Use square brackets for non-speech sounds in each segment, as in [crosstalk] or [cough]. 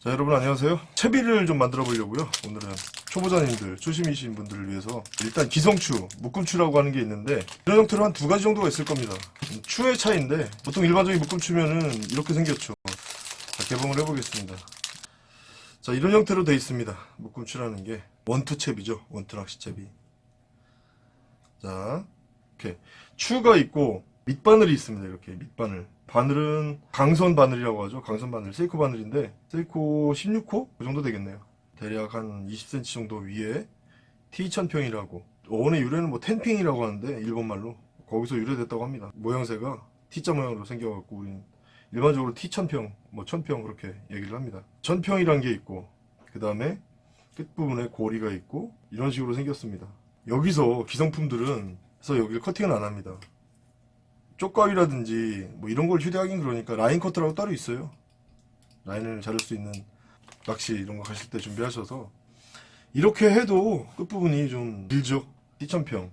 자 여러분 안녕하세요. 채비를 좀 만들어 보려고요. 오늘은 초보자님들 초심이신 분들을 위해서 일단 기성추 묶음추라고 하는 게 있는데 이런 형태로 한 두 가지 정도가 있을 겁니다. 추의 차이인데 보통 일반적인 묶음추면은 이렇게 생겼죠. 자 개봉을 해보겠습니다. 자 이런 형태로 돼 있습니다. 묶음추라는 게 원투 채비죠. 원투 낚시 채비. 자 이렇게 추가 있고 밑바늘이 있습니다 이렇게 밑바늘. 바늘은 강선 바늘이라고 하죠. 강선 바늘 세이코 바늘인데 세이코 16호? 그 정도 되겠네요. 대략 한 20cm 정도 위에 T천평이라고. 원의 유래는 뭐 天秤이라고 하는데 일본말로. 거기서 유래됐다고 합니다. 모양새가 T자 모양으로 생겨갖고 우린 일반적으로 T천평 뭐 천평 그렇게 얘기를 합니다. 천평이란 게 있고 그 다음에 끝부분에 고리가 있고 이런 식으로 생겼습니다. 여기서 기성품들은 그래서 여기를 커팅은 안 합니다 쪽가위라든지 뭐 이런 걸 휴대하긴 그러니까 라인 커터라고 따로 있어요. 라인을 자를 수 있는 낚시 이런 거 가실 때 준비하셔서 이렇게 해도 끝부분이 좀 길죠. 2,000평.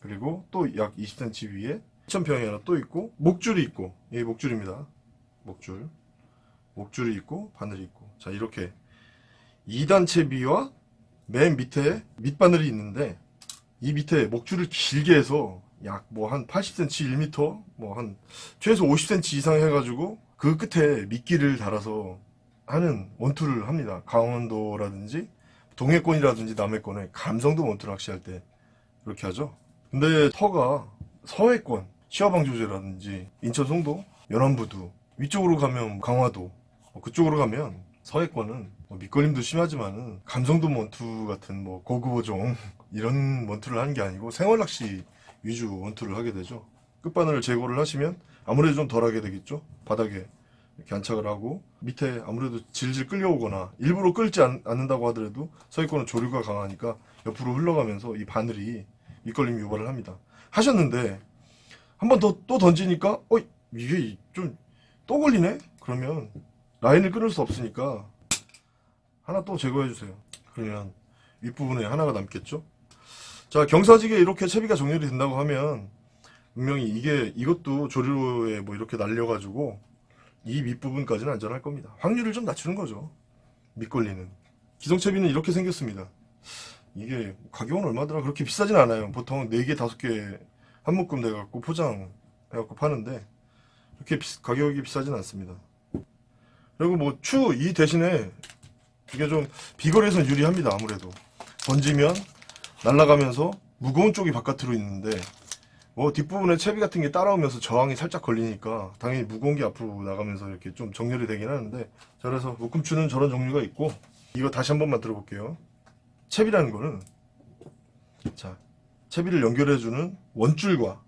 그리고 또 약 20cm 위에 2,000평이 하나 또 있고 목줄이 있고. 이게 목줄입니다. 목줄. 목줄이 있고 바늘이 있고. 자 이렇게 2단 채비와 맨 밑에 밑바늘이 있는데 이 밑에 목줄을 길게 해서 약 뭐 한 80cm, 1m, 뭐 한 최소 50cm 이상 해가지고 그 끝에 미끼를 달아서 하는 원투를 합니다. 강원도라든지 동해권이라든지 남해권에 감성도 원투 낚시할 때 그렇게 하죠. 근데 터가 서해권, 시화방조제라든지 인천 송도, 연안부두 위쪽으로 가면 강화도 뭐 그쪽으로 가면 서해권은 뭐 밑걸림도 심하지만은 감성도 원투 같은 뭐 고급 어종 [laughs] 이런 원투를 하는 게 아니고 생활낚시 위주 원투를 하게 되죠. 끝바늘을 제거를 하시면 아무래도 좀 덜하게 되겠죠. 바닥에 이렇게 안착을 하고 밑에 아무래도 질질 끌려오거나 일부러 끌지 않, 는다고 하더라도 서해권은 조류가 강하니까 옆으로 흘러가면서 이 바늘이 밑걸림 유발을 합니다. 하셨는데 한 번 더 또 던지니까 어 이게 좀 또 걸리네? 그러면 라인을 끊을 수 없으니까 하나 또 제거해 주세요. 그러면 윗부분에 하나가 남겠죠? 자 경사지게 이렇게 채비가 정렬이 된다고 하면 분명히 이게 이것도 조류에 뭐 이렇게 날려가지고 이 밑부분까지는 안전할 겁니다. 확률을 좀 낮추는 거죠. 밑걸리는. 기성채비는 이렇게 생겼습니다. 이게 가격은 얼마더라? 그렇게 비싸진 않아요. 보통 4개 5개 한 묶음 돼갖고 포장해갖고 파는데 그렇게 비, 가격이 비싸진 않습니다. 그리고 뭐 추 이 대신에 이게 좀 비거리에선 유리합니다 아무래도. 던지면 날아가면서 무거운 쪽이 바깥으로 있는데 뭐 뒷부분에 채비 같은 게 따라오면서 저항이 살짝 걸리니까 당연히 무거운 게 앞으로 나가면서 이렇게 좀 정렬이 되긴 하는데 자 그래서 묶음추는 저런 종류가 있고 이거 다시 한 번만 들어볼게요. 채비라는 거는 자 채비를 연결해주는 원줄과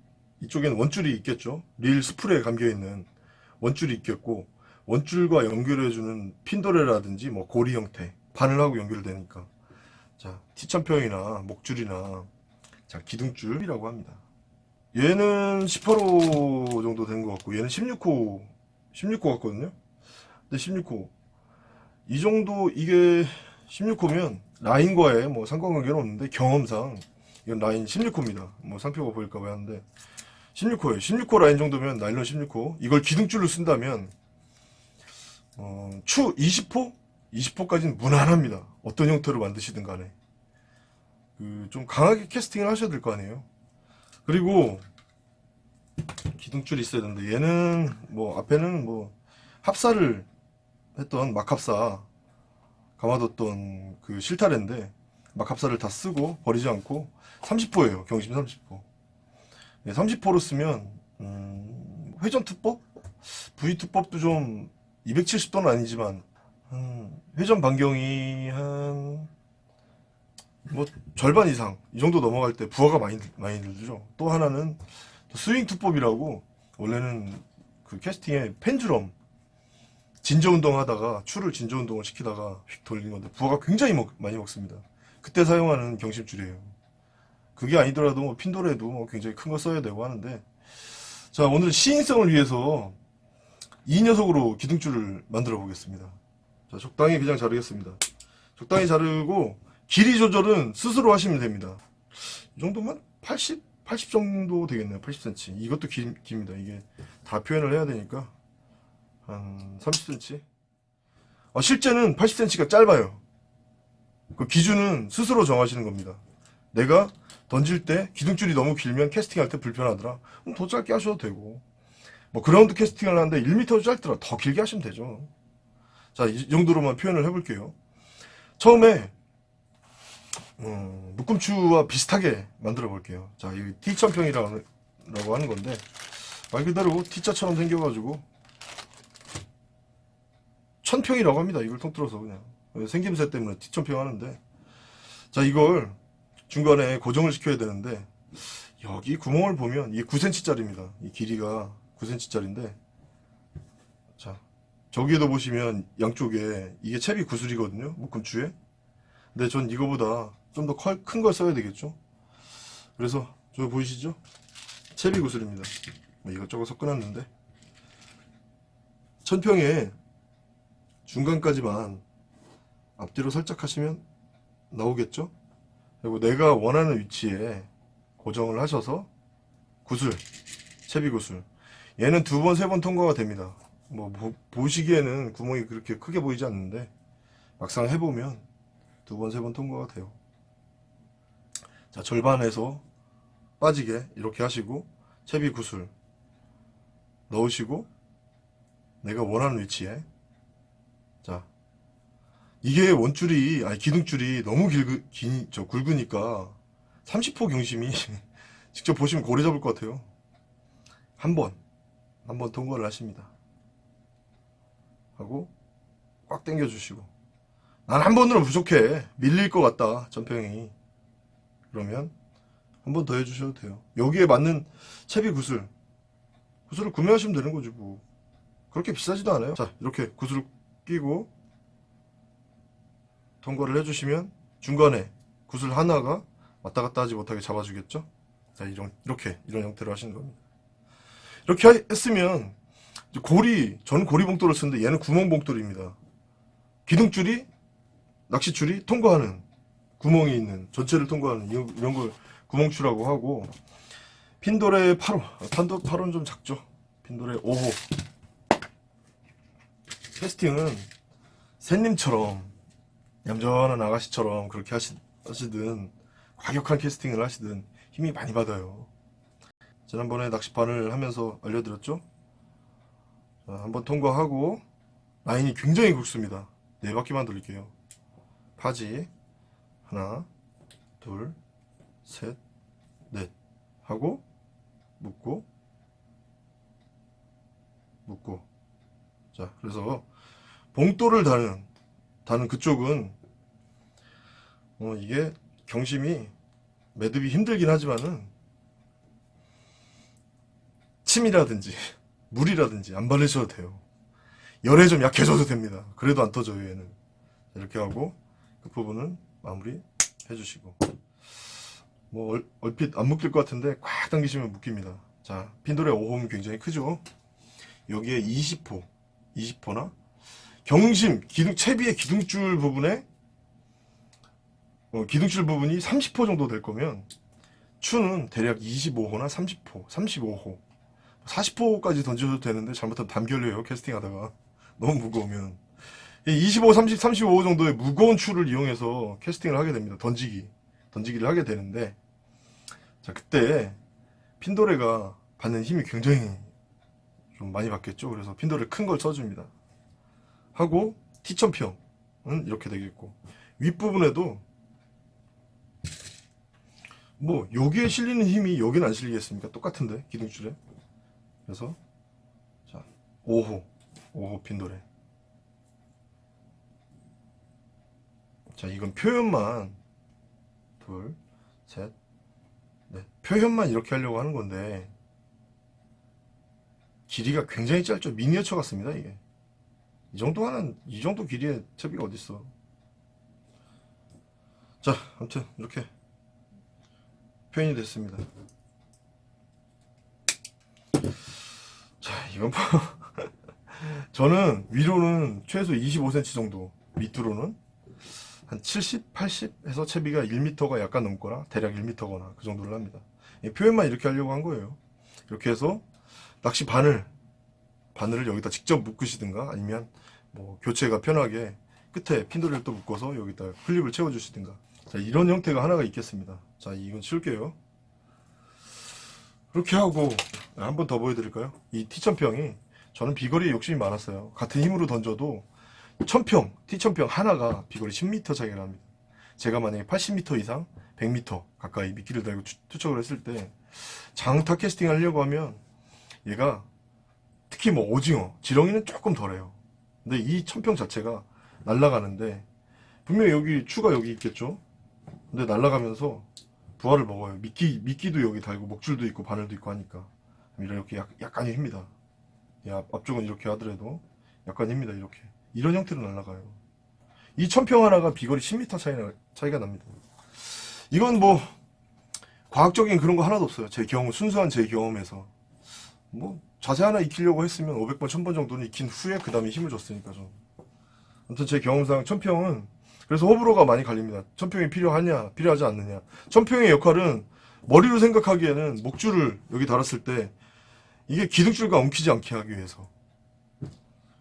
이쪽에는 원줄이 있겠죠? 릴 스프레에 감겨있는 원줄이 있겠고 원줄과 연결해주는 핀도레라든지 뭐 고리 형태 바늘하고 연결되니까 자 T1000평이나 목줄이나 자 기둥줄이라고 합니다. 얘는 18호 정도 된 것 같고 얘는 16호 16호 같거든요. 근데 16호. 이 정도 이게 16호면 라인과의 뭐 상관관계는 없는데 경험상 이건 라인 16호입니다. 뭐 상표가 보일까 봐 하는데 16호에 16호 라인 정도면 나일론 16호. 이걸 기둥줄로 쓴다면 어, 추 20호? 20호까지는 무난합니다 어떤 형태로 만드시든 간에. 그 좀 강하게 캐스팅을 하셔야 될 거 아니에요? 그리고 기둥줄이 있어야 되는데 얘는 뭐 앞에는 뭐 합사를 했던 막합사 감아뒀던 그 실타래인데 막합사를 다 쓰고 버리지 않고 30호예요 경심 30호 네, 30호로 쓰면 음, 회전투법? V투법도 좀 270도는 아니지만 음, 회전 반경이 한 뭐 절반 이상 이 정도 넘어갈 때 부하가 많이 많이 들죠. 또 하나는 스윙 투법이라고 원래는 그 캐스팅에 펜주럼 진저 운동 하다가 추를 진저 운동을 시키다가 휙 돌리는 건데 부하가 굉장히 먹, 많이 먹습니다. 그때 사용하는 경심줄이에요. 그게 아니더라도 뭐 핀도레도 뭐 굉장히 큰 거 써야 되고 하는데 자 오늘 시인성을 위해서 이 녀석으로 기둥줄을 만들어 보겠습니다. 자 적당히 그냥 자르겠습니다. 적당히 자르고 길이 조절은 스스로 하시면 됩니다. 이 정도면 80, 80 정도 되겠네요. 80cm. 이것도 기, 깁니다. 이게 다 표현을 해야 되니까 한 30cm. 아, 실제는 80cm가 짧아요. 그 기준은 스스로 정하시는 겁니다. 내가 던질 때 기둥줄이 너무 길면 캐스팅할 때 불편하더라. 그럼 더 짧게 하셔도 되고. 뭐 그라운드 캐스팅을 하는데 1m도 짧더라. 더 길게 하시면 되죠. 자, 이 정도로만 표현을 해볼게요. 처음에 어, 묶음추와 비슷하게 만들어 볼게요. 자, 이 T천평이라고 하는 건데 말 그대로 T자처럼 생겨가지고 천평이라고 합니다. 이걸 통틀어서 그냥 생김새 때문에 T천평 하는데 자 이걸 중간에 고정을 시켜야 되는데 여기 구멍을 보면 이게 9cm짜리입니다. 이 길이가 9cm짜리인데 자 저기에도 보시면 양쪽에 이게 채비 구슬이거든요. 묶음추에 근데 전 이거보다 좀 더 큰 걸 써야 되겠죠. 그래서 저 보이시죠? 채비 구슬입니다. 뭐 이것저것 섞어놨는데 천평에 중간까지만 앞뒤로 살짝 하시면 나오겠죠? 그리고 내가 원하는 위치에 고정을 하셔서 구슬, 채비 구슬 얘는 두 번, 세 번 통과가 됩니다. 뭐 보, 시기에는 구멍이 그렇게 크게 보이지 않는데 막상 해보면 두 번, 세 번 통과가 돼요. 자, 절반에서 빠지게 이렇게 하시고 채비 구슬 넣으시고 내가 원하는 위치에. 자 이게 원줄이 아니 기둥줄이 너무 길, 긴, 저 굵으니까 30호 경심이 [laughs] 직접 보시면 고래 잡을 것 같아요. 한번 한번 통과를 하십니다 하고 꽉 당겨 주시고. 난 한 번으로 부족해. 밀릴 것 같다 전평이. 그러면 한 번 더 해주셔도 돼요. 여기에 맞는 채비 구슬. 구슬을 구매하시면 되는 거지 뭐. 그렇게 비싸지도 않아요. 자 이렇게 구슬을 끼고 통과를 해주시면 중간에 구슬 하나가 왔다 갔다 하지 못하게 잡아주겠죠? 자 이런, 이렇게 이런 형태로 하시는 겁니다. 이렇게 하- 했으면 고리 저는 고리 봉돌을 쓰는데 얘는 구멍 봉돌입니다. 기둥줄이 낚시줄이 통과하는 구멍이 있는 전체를 통과하는 이런, 걸 구멍추라고 하고 핀돌의 8호 판도 8호는 좀 작죠? 핀돌의 5호. 캐스팅은 샌님처럼 얌전한 아가씨처럼 그렇게 하시, 하시든 과격한 캐스팅을 하시든 힘이 많이 받아요. 지난번에 낚시판을 하면서 알려드렸죠? 자, 한번 통과하고 라인이 굉장히 굵습니다. 네 바퀴만 돌릴게요. 파지. 하나 둘셋넷. 하고 묶고 묶고. 자 그래서 봉돌을 다는 다는 그쪽은 어 이게 경심이 매듭이 힘들긴 하지만은 침이라든지 물이라든지 안 바르셔도 돼요. 열에 좀 약해져도 됩니다. 그래도 안 터져요 얘는. 이렇게 하고 끝부분은 마무리 해주시고. 뭐 얼, 얼핏 안 묶일 것 같은데 꽉 당기시면 묶입니다. 자 핀돌의 5홈 굉장히 크죠? 여기에 20호 20호나? 경심 기둥 채비의 기둥줄 부분에 어, 기둥줄 부분이 30호 정도 될 거면 추는 대략 25호나 30호 35호 40호까지 던져도 되는데 잘못하면 담결려요 캐스팅하다가. 너무 무거우면. 25, 30, 35 정도의 무거운 추를 이용해서 캐스팅을 하게 됩니다 던지기. 던지기를 하게 되는데. 자 그때 핀도레가 받는 힘이 굉장히 좀 많이 받겠죠. 그래서 핀도레 큰걸 써줍니다. 하고 T천평은 이렇게 되겠고. 윗부분에도 뭐 여기에 실리는 힘이 여기는 안 실리겠습니까? 똑같은데 기둥줄에 그래서 자 5호 5호 핀도레 자 이건 표현만 둘, 셋, 넷. 표현만 이렇게 하려고 하는 건데 길이가 굉장히 짧죠. 미니어처 같습니다. 이게 이 정도 하는 이 정도 길이의 채비가 어딨어. 자, 아무튼 이렇게 표현이 됐습니다. 자, 이건 뭐 [laughs] 저는 위로는 최소 25cm 정도, 밑으로는 한 70, 80 해서 채비가 1m가 약간 넘거나 대략 1m거나 그 정도를 합니다. 이 표현만 이렇게 하려고 한 거예요. 이렇게 해서 낚시 바늘 바늘을 여기다 직접 묶으시든가 아니면 뭐 교체가 편하게 끝에 핀도리를 또 묶어서 여기다 클립을 채워주시든가 자 이런 형태가 하나가 있겠습니다 자 이건 치울게요 그렇게 하고 한 번 더 보여드릴까요 이 T천평이 저는 비거리에 욕심이 많았어요 같은 힘으로 던져도 천평 T천평 하나가 비거리 10m 차이가 납니다 제가 만약에 80m 이상 100m 가까이 미끼를 달고 추- 투척을 했을 때 장타 캐스팅 하려고 하면 얘가 특히 뭐 오징어, 지렁이는 조금 덜해요. 근데 이 천평 자체가 날아가는데 분명히 여기 추가 여기 있겠죠. 근데 날아가면서 부하를 먹어요. 미끼 미끼도 여기 달고 목줄도 있고 바늘도 있고 하니까 이렇게 약, 약간의 힘니다. 이 앞, 앞쪽은 이렇게 하더라도 약간 힘니다. 이렇게 이런 형태로 날아가요. 이 천평 하나가 비거리 10m 차이나, 차이가 납니다. 이건 뭐 과학적인 그런 거 하나도 없어요. 제 경험 순수한 제 경험에서 뭐 자세 하나 익히려고 했으면 500번, 1000번 정도는 익힌 후에 그 다음에 힘을 줬으니까 좀. 아무튼 제 경험상 천평은 그래서 호불호가 많이 갈립니다. 천평이 필요하냐, 필요하지 않느냐. 천평의 역할은 머리로 생각하기에는 목줄을 여기 달았을 때 이게 기둥줄과 엉키지 않게 하기 위해서.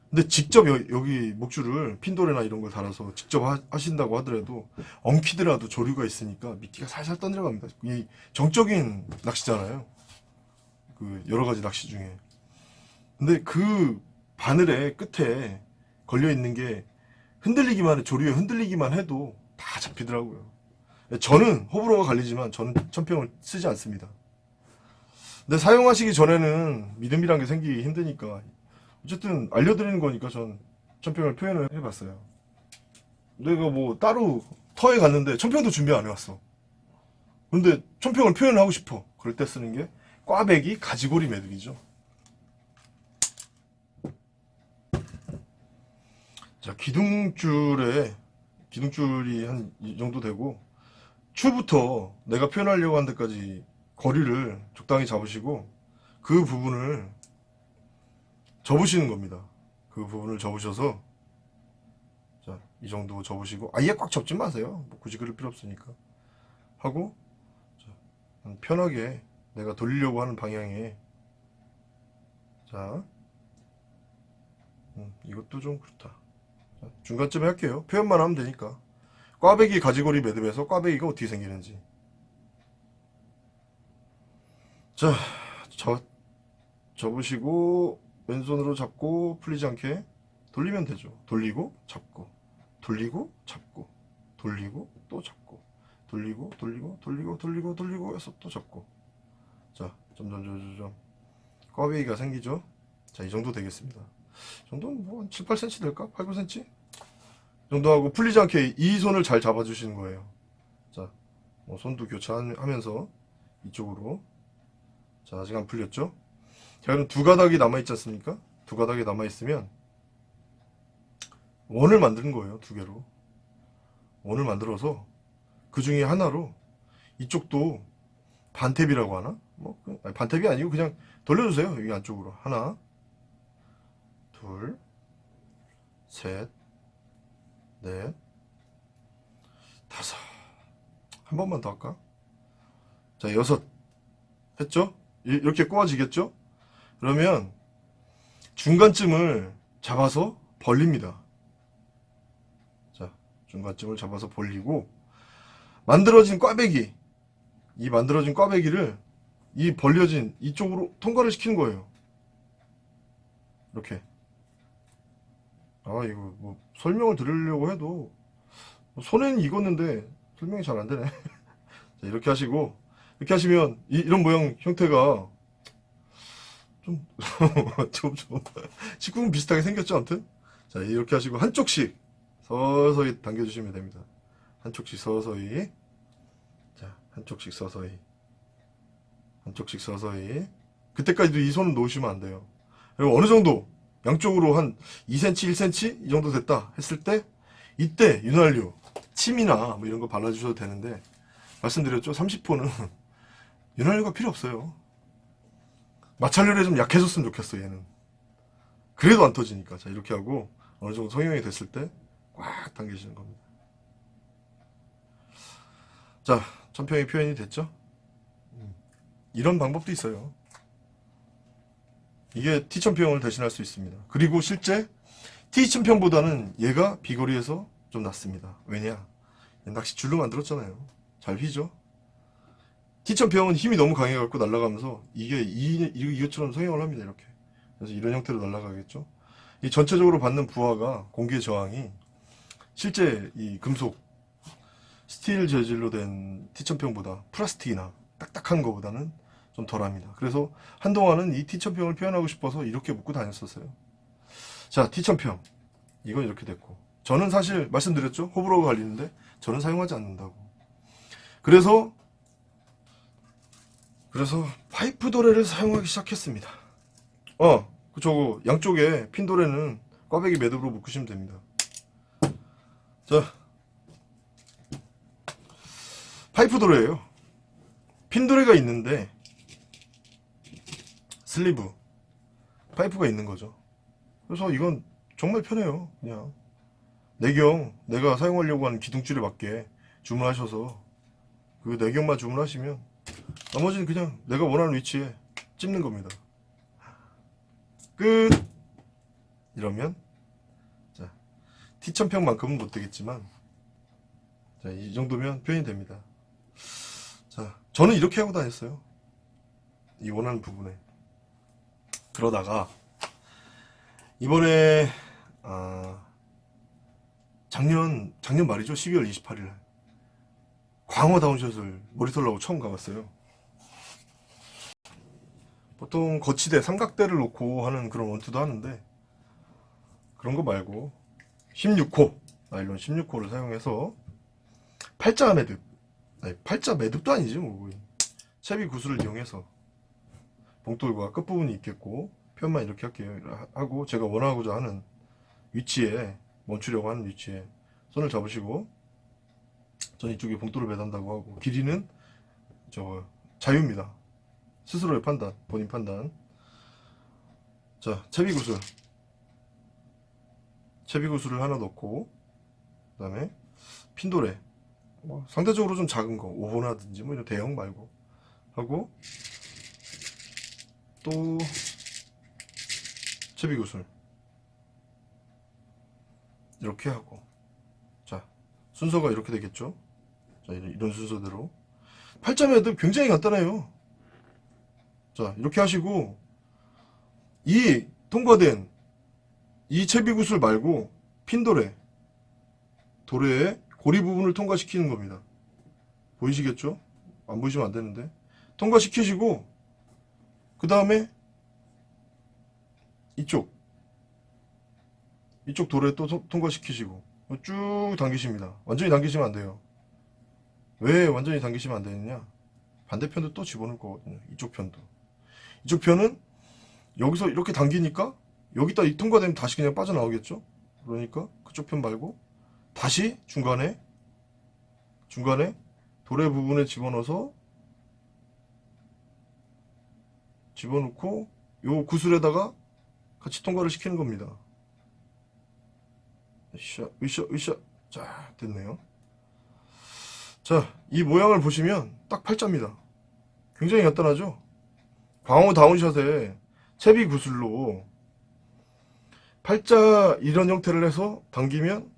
근데 직접 여, 기 목줄을 핀도레나 이런 걸 달아서 직접 하, 신다고 하더라도 엉키더라도 조류가 있으니까 미끼가 살살 떠내려갑니다. 이 정적인 낚시잖아요. 그 여러 가지 낚시 중에. 근데 그 바늘의 끝에 걸려 있는 게 흔들리기만 해, 조류에 흔들리기만 해도 다 잡히더라고요. 저는 호불호가 갈리지만 저는 천평을 쓰지 않습니다. 근데 사용하시기 전에는 믿음이란 게 생기기 힘드니까 어쨌든 알려드리는 거니까 전 천평을 표현을 해봤어요. 내가 뭐 따로 터에 갔는데 천평도 준비 안 해왔어. 근데 천평을 표현을 하고 싶어. 그럴 때 쓰는 게 꽈배기 가지고리 매듭이죠. 자, 기둥줄에 기둥줄이 한 이 정도 되고 추부터 내가 표현하려고 한 데까지 거리를 적당히 잡으시고 그 부분을 접으시는 겁니다. 그 부분을 접으셔서 자, 이 정도 접으시고 아예 꽉 접지 마세요. 뭐 굳이 그럴 필요 없으니까. 하고 자, 편하게 내가 돌리려고 하는 방향에 자 음, 이것도 좀 그렇다 자, 중간쯤에 할게요. 표현만 하면 되니까. 꽈배기 가지고리 매듭에서 꽈배기가 어떻게 생기는지. 자 저, 접으시고 왼손으로 잡고 풀리지 않게 돌리면 되죠. 돌리고 잡고 돌리고 잡고 돌리고 또 잡고 돌리고 돌리고 돌리고 돌리고 돌리고 해서 또 잡고. 자, 점점점점점 꽈배기가 생기죠? 자, 이 정도 되겠습니다. 이 정도는 뭐 7, 8cm 될까? 8, 9cm? 이 정도 하고 풀리지 않게 이 손을 잘 잡아주시는 거예요. 자, 뭐 손도 교차하면서 이쪽으로 자, 아직 안 풀렸죠? 자, 그럼 두 가닥이 남아있지 않습니까? 두 가닥이 남아있으면 원을 만드는 거예요, 두 개로. 원을 만들어서 그 중에 하나로 이쪽도 반탭이라고 하나? 뭐 그- 아니, 반탭이 아니고 그냥 돌려주세요 여기 안쪽으로 하나 둘 셋 넷 다섯 한 번만 더 할까? 자 여섯 했죠? 이- 이렇게 꼬아지겠죠? 그러면 중간쯤을 잡아서 벌립니다 자 중간쯤을 잡아서 벌리고 만들어진 꽈배기 이 만들어진 꽈배기를 이 벌려진 이쪽으로 통과를 시키는 거예요. 이렇게. 아, 이거 뭐 설명을 드리려고 해도 손에는 익었는데 설명이 잘 안 되네. [laughs] 자, 이렇게 하시고 이렇게 하시면 이, 런 모양 형태가 좀, [laughs] 좀, 좀, 식구는 비슷하게 생겼죠, 아무튼? 자, 이렇게 하시고 한쪽씩 서서히 당겨주시면 됩니다. 한쪽씩 서서히. 자, 한쪽씩 서서히. 한쪽씩 서서히. 그때까지도 이 손을 놓으시면 안 돼요. 그리고 어느 정도, 양쪽으로 한 2cm, 1cm? 이 정도 됐다 했을 때, 이때 윤활유, 침이나 뭐 이런 거 발라주셔도 되는데, 말씀드렸죠? 30호는 [laughs] 윤활유가 필요 없어요. 마찰률이 좀 약해졌으면 좋겠어, 얘는. 그래도 안 터지니까. 자, 이렇게 하고, 어느 정도 성형이 됐을 때, 꽉 당기시는 겁니다. 자, 천평이 표현이 됐죠? 음, 이런 방법도 있어요. 이게 T천평을 대신할 수 있습니다. 그리고 실제 T2000평보다는 얘가 비거리에서 좀 낫습니다. 왜냐? 낚시 줄로 만들었잖아요. 잘 휘죠? T1000평은 힘이 너무 강해갖고 날아가면서 이게 이, 이- 이것처럼 성형을 합니다. 이렇게. 그래서 이런 형태로 날아가겠죠? 이 전체적으로 받는 부하가 공기의 저항이 실제 이 금속 스틸 재질로 된 T천평보다 플라스틱이나 딱딱한 거보다는 좀 덜합니다. 그래서 한동안은 이 T천평을 표현하고 싶어서 이렇게 묶고 다녔었어요. 자, T천평. 이건 이렇게 됐고. 저는 사실 말씀드렸죠? 호불호가 갈리는데 저는 사용하지 않는다고. 그래서 그래서 파이프 도래를 사용하기 시작했습니다. 어, 그 저거 양쪽에 핀 도래는 꽈배기 매듭으로 묶으시면 됩니다. 자, 파이프 도래예요. 핀 도래가 있는데 슬리브 파이프가 있는 거죠. 그래서 이건 정말 편해요. 그냥 내경 내가 사용하려고 하는 기둥줄에 맞게 주문하셔서 그 내경만 주문하시면 나머지는 그냥 내가 원하는 위치에 찝는 겁니다. 끝. 이러면 자 T1000평만큼은 못 되겠지만 자, 이 정도면 표현이 됩니다. 자, 저는 이렇게 하고 다녔어요. 이 원하는 부분에. 그러다가 이번에 아, 작년 작년 말이죠. 12월 28일 광어 다운샷을 머리털라고 처음 가봤어요. 보통 거치대, 삼각대를 놓고 하는 그런 원투도 하는데 그런 거 말고 16호 나일론 16호를 사용해서 팔자 매듭 아니 팔자 매듭도 아니지 뭐 채비 구슬을 이용해서 봉돌과 끝부분이 있겠고 편만 이렇게 할게요. 하고 제가 원하고자 하는 위치에 멈추려고 하는 위치에 손을 잡으시고 전 이쪽에 봉돌을 매단다고 하고 길이는 저 자유입니다. 스스로의 판단 본인 판단. 자 채비구슬. 채비구슬을 하나 넣고 그 다음에 핀도레 뭐 상대적으로 좀 작은 거 5호나든지 뭐 이런 대형 말고 하고 또 채비구슬 이렇게 하고. 자 순서가 이렇게 되겠죠? 자 이런, 순서대로. 팔자 매듭 굉장히 간단해요. 자 이렇게 하시고 이 통과된 이 채비구슬 말고 핀도레 도레의 고리 부분을 통과시키는 겁니다. 보이시겠죠? 안 보이시면 안 되는데. 통과시키시고 그 다음에 이쪽. 이쪽 도레 또 통- 통과시키시고 쭉 당기십니다. 완전히 당기시면 안 돼요. 왜 완전히 당기시면 안 되느냐? 반대편도 또 집어넣을 거거든요. 이쪽 편도. 이쪽 편은 여기서 이렇게 당기니까 여기다 이 통과되면 다시 그냥 빠져나오겠죠? 그러니까 그쪽 편 말고 다시 중간에 중간에 도래 부분에 집어넣어서 집어넣고 요 구슬에다가 같이 통과를 시키는 겁니다. 으쌰 으쌰 으쌰 자 됐네요. 자이 모양을 보시면 딱 팔자입니다. 굉장히 간단하죠? 광호 다운샷에 채비 구슬로 팔자 이런 형태를 해서 당기면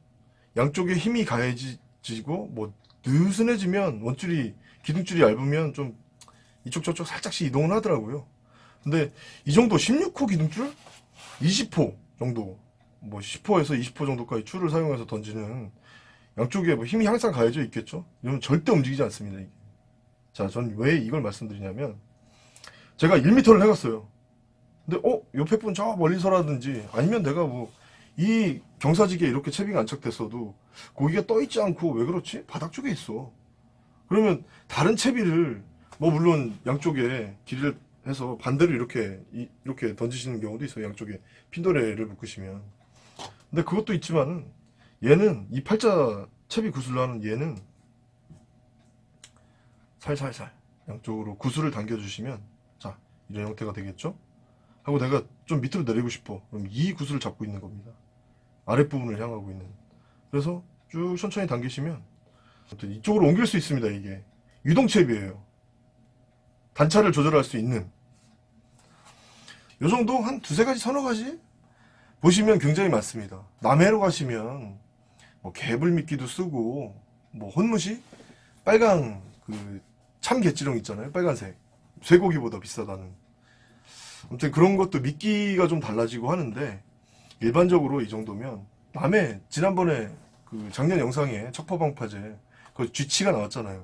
양쪽에 힘이 가해지고 뭐 느슨해지면 원줄이 기둥줄이 얇으면 좀 이쪽 저쪽 살짝씩 이동을 하더라고요 근데 이 정도 16호 기둥줄 20호 정도 뭐 10호에서 20호 정도까지 줄을 사용해서 던지는 양쪽에 뭐 힘이 항상 가해져 있겠죠 이러면 절대 움직이지 않습니다 이게. 자, 전 왜 이걸 말씀드리냐면 제가 1m를 해갔어요. 근데 어 옆에 분 저 멀리서라든지 아니면 내가 뭐 이 경사지기에 이렇게 채비가 안착됐어도 고기가 떠 있지 않고 왜 그렇지? 바닥 쪽에 있어. 그러면 다른 채비를 뭐 물론 양쪽에 길이를 해서 반대로 이렇게 이- 이렇게 던지시는 경우도 있어요. 양쪽에 핀도레를 묶으시면. 근데 그것도 있지만은 얘는 이 팔자 채비 구슬로 하는 얘는 살살살 양쪽으로 구슬을 당겨 주시면 자 이런 형태가 되겠죠? 하고 내가 좀 밑으로 내리고 싶어. 그럼 이 구슬을 잡고 있는 겁니다. 아랫부분을 향하고 있는. 그래서 쭉 천천히 당기시면 이쪽으로 옮길 수 있습니다 이게. 유동체비예요. 단차를 조절할 수 있는 요 정도 한 두세 가지 서너 가지 보시면 굉장히 많습니다. 남해로 가시면 뭐 개불미끼도 쓰고 뭐 혼무시 빨강 그 참개찌렁 있잖아요. 빨간색 쇠고기보다 비싸다는. 아무튼 그런 것도 미끼가 좀 달라지고 하는데 일반적으로 이 정도면 남해 지난번에 그 작년 영상에 척퍼방파제 그 쥐치가 나왔잖아요.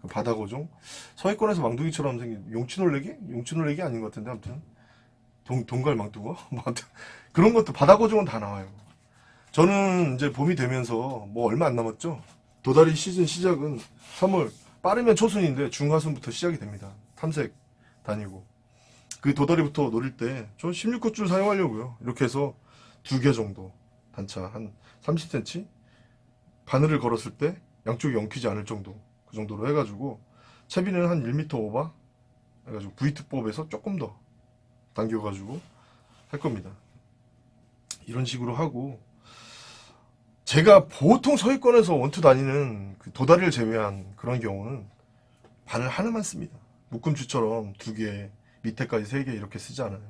그 바다고종 서해권에서 망둥이처럼 생긴 용치놀래기? 용치놀래기 아닌 것 같은데 아무튼 동, 동갈 망둥어? [laughs] 뭐 그런 것도 바다고종은 다 나와요. 저는 이제 봄이 되면서 뭐 얼마 안 남았죠. 도다리 시즌 시작은 3월 빠르면 초순인데 중하순부터 시작이 됩니다. 탐색 다니고 그 도다리부터 노릴 때저 16굿줄 사용하려고요. 이렇게 해서 두 개 정도 단차 한 30cm 바늘을 걸었을 때 양쪽이 엉키지 않을 정도 그 정도로 해가지고 채비는 한 1m 오버 해가지고 V2법에서 조금 더 당겨가지고 할 겁니다. 이런 식으로 하고 제가 보통 서해권에서 원투 다니는 그 도다리를 제외한 그런 경우는 바늘 하나만 씁니다. 묶음추처럼 두 개, 밑에까지 세 개 이렇게 쓰지 않아요.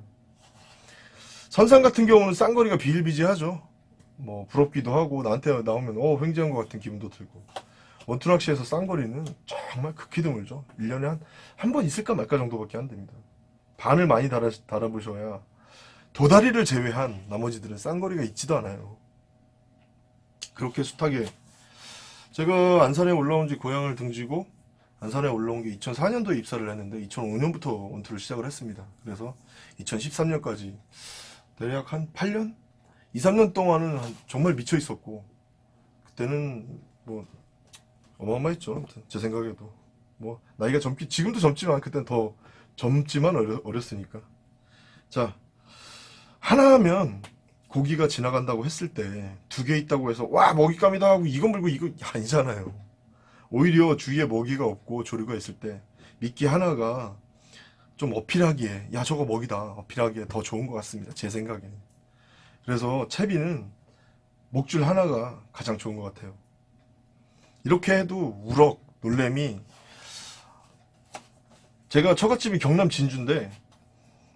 선상 같은 경우는 쌍거리가 비일비재하죠. 뭐 부럽기도 하고 나한테 나오면 어 횡재한 것 같은 기분도 들고 원투 낚시에서 쌍거리는 정말 극히 드물죠. 1년에 한 한 번 있을까 말까 정도밖에 안 됩니다. 바늘 많이 달아, 달아보셔야 도다리를 제외한 나머지들은 쌍거리가 있지도 않아요. 그렇게 숱하게 제가 안산에 올라온 지 고향을 등지고 안산에 올라온 게 2004년도에 입사를 했는데 2005년부터 원투를 시작을 했습니다. 그래서 2013년까지 대략 한 8년? 2, 3년 동안은 한- 정말 미쳐 있었고 그때는 뭐 어마어마했죠. 아무튼 제 생각에도 뭐 나이가 젊기 지금도 젊지만 그때는 더 젊지만 어려, 어렸 으니까 자 하나 하면 고기가 지나간다고 했을 때 두 개 있다고 해서 와 먹잇감이다 하고 이거 물고 이거 아니잖아요. 오히려 주위에 먹이가 없고 조류가 있을 때 미끼 하나가 좀 어필하기에 야 저거 먹이다 어필하기에 더 좋은 것 같습니다. 제 생각에. 그래서 채비는 목줄 하나가 가장 좋은 것 같아요. 이렇게 해도 우럭, 놀래미 제가 처갓집이 경남 진주인데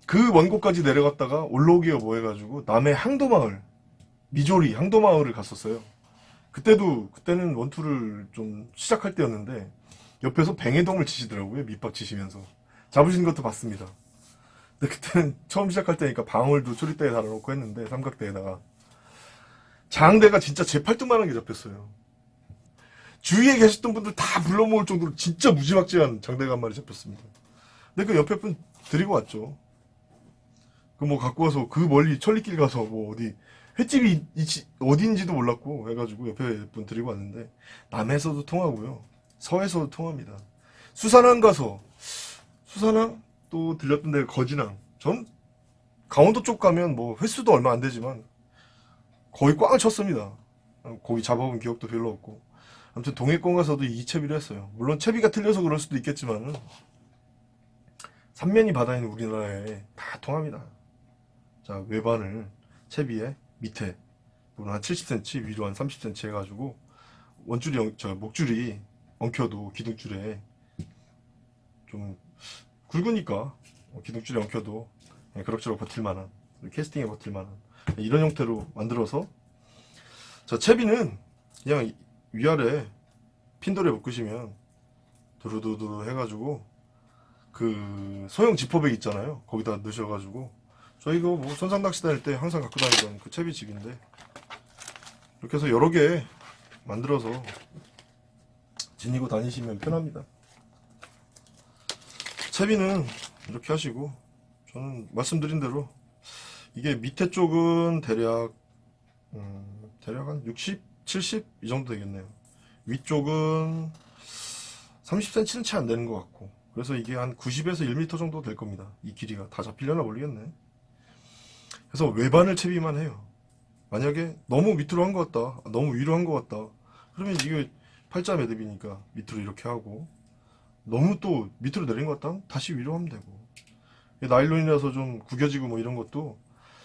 그 원고까지 내려갔다가 올라오기가 뭐 해가지고 남해 항도마을 미조리 항도마을을 갔었어요. 그때도 그때는 원투를 좀 시작할 때였는데 옆에서 뱅에동을 치시더라고요 밑밥 치시면서 잡으신 것도 봤습니다. 근데 그때는 처음 시작할 때니까 방울도 초리대에 달아놓고 했는데 삼각대에다가 장대가 진짜 제 팔뚝만한 게 잡혔어요. 주위에 계셨던 분들 다 불러 모을 정도로 진짜 무지막지한 장대가 한 마리 잡혔습니다. 근데 그 옆에 분 데리고 왔죠. 그 뭐 갖고 와서 그 멀리 천리길 가서 뭐 어디 횟집이 어딘지도 몰랐고 해가지고 옆에 분 데리고 왔는데 남해에서도 통하고요. 서해에서도 통합니다. 수산항 가서 수산항 또 들렸던 데가 거진항. 전 강원도 쪽 가면 뭐 횟수도 얼마 안 되지만 거의 꽝을 쳤습니다. 거기 잡아본 기억도 별로 없고. 아무튼 동해권 가서도 이 채비를 했어요. 물론 채비가 틀려서 그럴 수도 있겠지만은 삼면이 바다인 우리나라에 다 통합니다. 자 외반을 채비에 밑에 한 70cm 위로 한 30cm 해가지고 원줄이 엉- 저 목줄이 엉켜도 기둥줄에 좀 굵으니까 어, 기둥줄이 엉켜도 그냥 그럭저럭 버틸 만한 캐스팅에 버틸 만한 이런 형태로 만들어서 자 채비는 그냥 이- 위아래 핀돌에 묶으시면 두루두루 해가지고 그 소형 지퍼백 있잖아요. 거기다 넣으셔가지고. 저희가 뭐 선상 낚시 다닐 때 항상 갖고 다니던 그 채비집인데. 이렇게 해서 여러 개 만들어서 지니고 다니시면 편합니다. 채비는 이렇게 하시고 저는 말씀드린 대로 이게 밑에 쪽은 대략 음, 대략 한 60, 70 이 정도 되겠네요. 위쪽은 30cm는 채 안 되는 것 같고 그래서 이게 한 90에서 1m 정도 될 겁니다. 이 길이가. 다 잡히려나 모르겠네. 그래서 외반을 채비만 해요. 만약에 너무 밑으로 한 것 같다 너무 위로 한 것 같다 그러면 이게 팔자 매듭이니까 밑으로 이렇게 하고 너무 또 밑으로 내린 것 같다 다시 위로 하면 되고. 나일론이라서 좀 구겨지고 뭐 이런 것도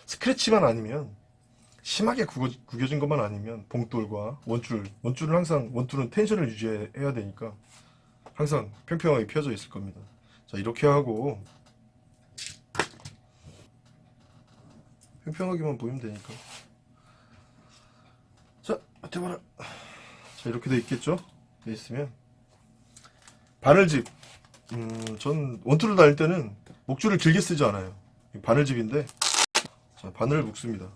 스크래치만 아니면 심하게 구겨, 구겨진 것만 아니면 봉돌과 원줄 원줄은 항상 원줄은 텐션을 유지해야 되니까 항상 평평하게 펴져 있을 겁니다. 자 이렇게 하고 평평하게만 보이면 되니까. 자 대봐라. 자 이렇게 돼 있겠죠? 돼 있으면. 바늘집. 음, 전 원투를 다닐 때는 목줄을 길게 쓰지 않아요. 바늘집인데. 자 바늘을 묶습니다.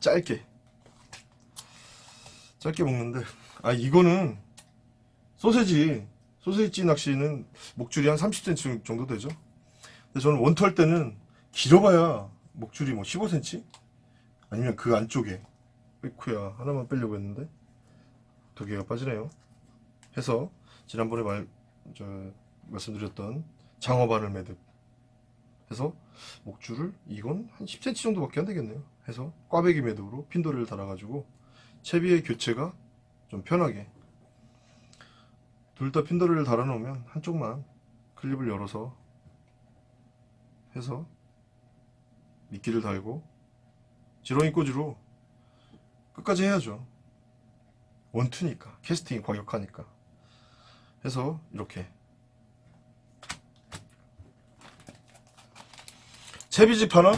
짧게. 짧게 묶는데. 아 이거는 소세지 소세지 낚시는 목줄이 한 30cm 정도 되죠. 근데 저는 원투 할 때는 길어봐야 목줄이 뭐 15cm 아니면 그 안쪽에 으이쿠야 하나만 빼려고 했는데 두 개가 빠지네요. 해서 지난번에 말, 저, 말씀드렸던 장어바늘 매듭 해서 목줄을 이건 한 10cm 정도밖에 안 되겠네요. 해서 꽈배기 매듭으로 핀도리를 달아가지고 채비의 교체가 좀 편하게 둘 다 핀도리를 달아 놓으면 한쪽만 클립을 열어서 해서 미끼를 달고 지렁이 꽂이로 끝까지 해야죠. 원투니까 캐스팅이 과격하니까. 해서 이렇게. 채비집 하나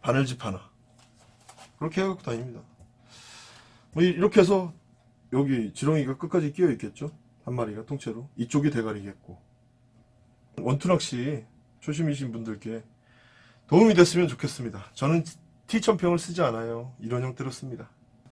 바늘집 하나. 그렇게 해갖고 다닙니다. 뭐 이- 이렇게 해서 여기 지렁이가 끝까지 끼어 있겠죠 한 마리가 통째로 이쪽이 대가리겠고. 원투 낚시 초심이신 분들께 도움이 됐으면 좋겠습니다. 저는 T천평을 쓰지 않아요. 이런 형태로 씁니다